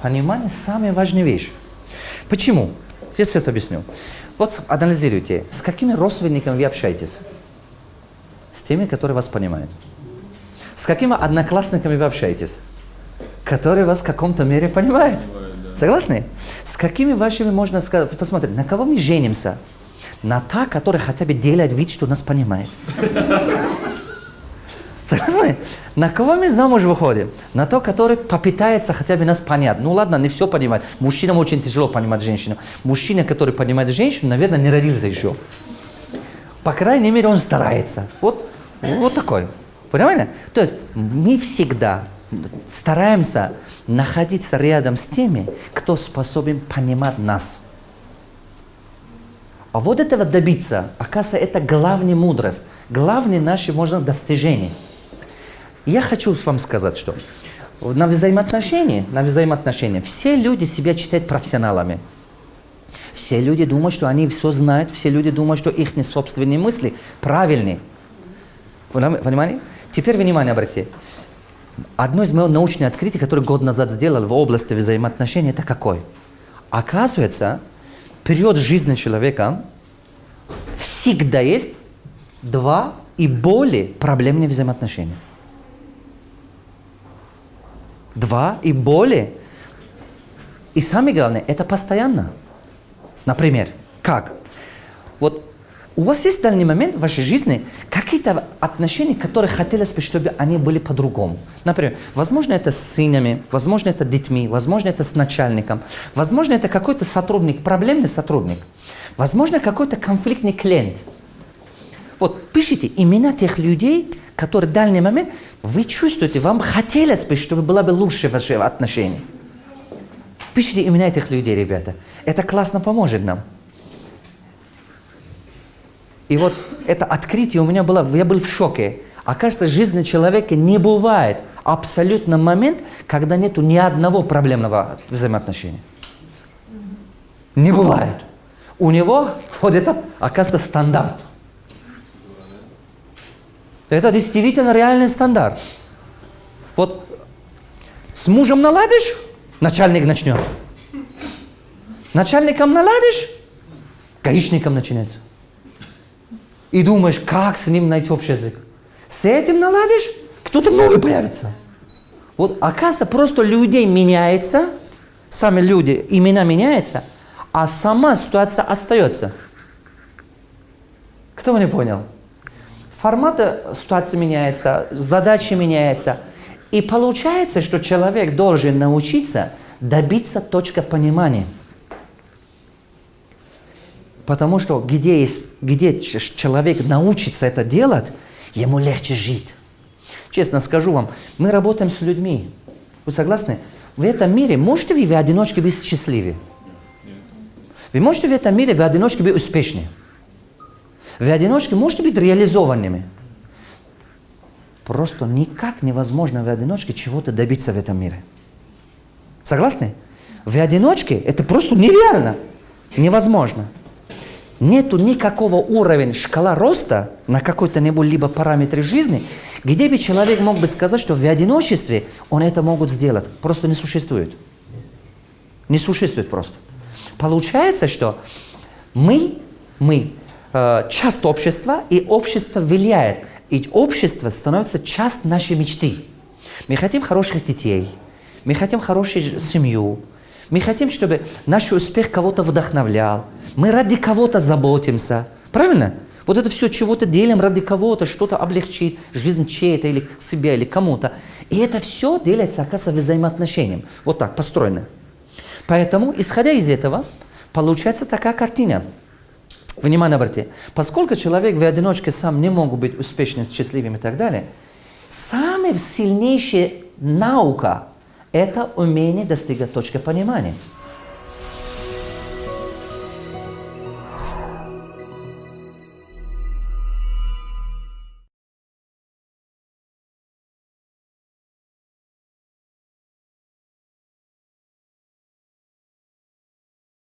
Понимание – самая важная вещь. Почему? Я сейчас объясню. Вот анализируйте, с какими родственниками вы общаетесь? С теми, которые вас понимают. С какими одноклассниками вы общаетесь? Которые вас в каком-то мере понимают. Согласны? С какими вашими можно сказать, посмотрите, на кого мы женимся? На та, которая хотя бы делает вид, что нас понимает. Согласны? На кого мы замуж выходим? На то, который попытается хотя бы нас понять. Ну ладно, не все понимать. Мужчинам очень тяжело понимать женщину. Мужчина, который понимает женщину, наверное, не родился еще. По крайней мере, он старается. Вот, вот такой. Понимаете? То есть мы всегда стараемся находиться рядом с теми, кто способен понимать нас. А вот этого добиться, оказывается, это главная мудрость, главное наше, можно, достижение – я хочу вам сказать, что на взаимоотношения, на взаимоотношения все люди себя считают профессионалами. Все люди думают, что они все знают, все люди думают, что их собственные мысли правильные. Понимаете? Теперь внимание обратите. Одно из моих научных открытий, которое год назад сделал в области взаимоотношений, это какой? Оказывается, период жизни человека всегда есть два и более проблемные взаимоотношения два и более. И самое главное, это постоянно. Например, как? Вот у вас есть в данный момент в вашей жизни какие-то отношения, которые хотелось бы, чтобы они были по-другому. Например, возможно, это с сынами, возможно, это детьми, возможно, это с начальником, возможно, это какой-то сотрудник, проблемный сотрудник, возможно, какой-то конфликтный клиент. Вот пишите имена тех людей, которые в данный момент вы чувствуете, вам хотелось бы, чтобы было бы лучше ваши отношения. Пишите имена этих людей, ребята. Это классно поможет нам. И вот это открытие у меня было, я был в шоке. Оказывается, жизни человека не бывает абсолютно момент, когда нету ни одного проблемного взаимоотношения. Не бывает. У него вот это, оказывается, стандарт. Это действительно реальный стандарт. Вот с мужем наладишь, начальник начнет. Начальником наладишь, гаишником начинается. И думаешь, как с ним найти общий язык. С этим наладишь, кто-то новый появится. Вот оказывается, просто людей меняется, сами люди, имена меняются, а сама ситуация остается. Кто не понял? Формата ситуации меняется, задачи меняются. И получается, что человек должен научиться добиться точки понимания. Потому что где, есть, где человек научится это делать, ему легче жить. Честно скажу вам, мы работаем с людьми. Вы согласны? В этом мире можете вы в одиночке быть счастливы? Вы можете в этом мире в одиночке быть успешны? В одиночке можете быть реализованными. Просто никак невозможно в одиночке чего-то добиться в этом мире. Согласны? В одиночке это просто нереально. Невозможно. Нету никакого уровня шкала роста на какой-то либо параметре жизни, где бы человек мог бы сказать, что в одиночестве он это могут сделать. Просто не существует. Не существует просто. Получается, что мы, мы часть общества, и общество влияет. И общество становится часть нашей мечты. Мы хотим хороших детей, мы хотим хорошую семью, мы хотим, чтобы наш успех кого-то вдохновлял, мы ради кого-то заботимся. Правильно? Вот это все чего-то делим ради кого-то, что-то облегчит жизнь чьей-то или себя, или кому-то. И это все делается, оказывается, взаимоотношением. Вот так, построено. Поэтому, исходя из этого, получается такая картина – Внимание обратите. Поскольку человек в одиночке сам не мог быть успешным, счастливым и так далее, самая сильнейшая наука – это умение достигать точки понимания.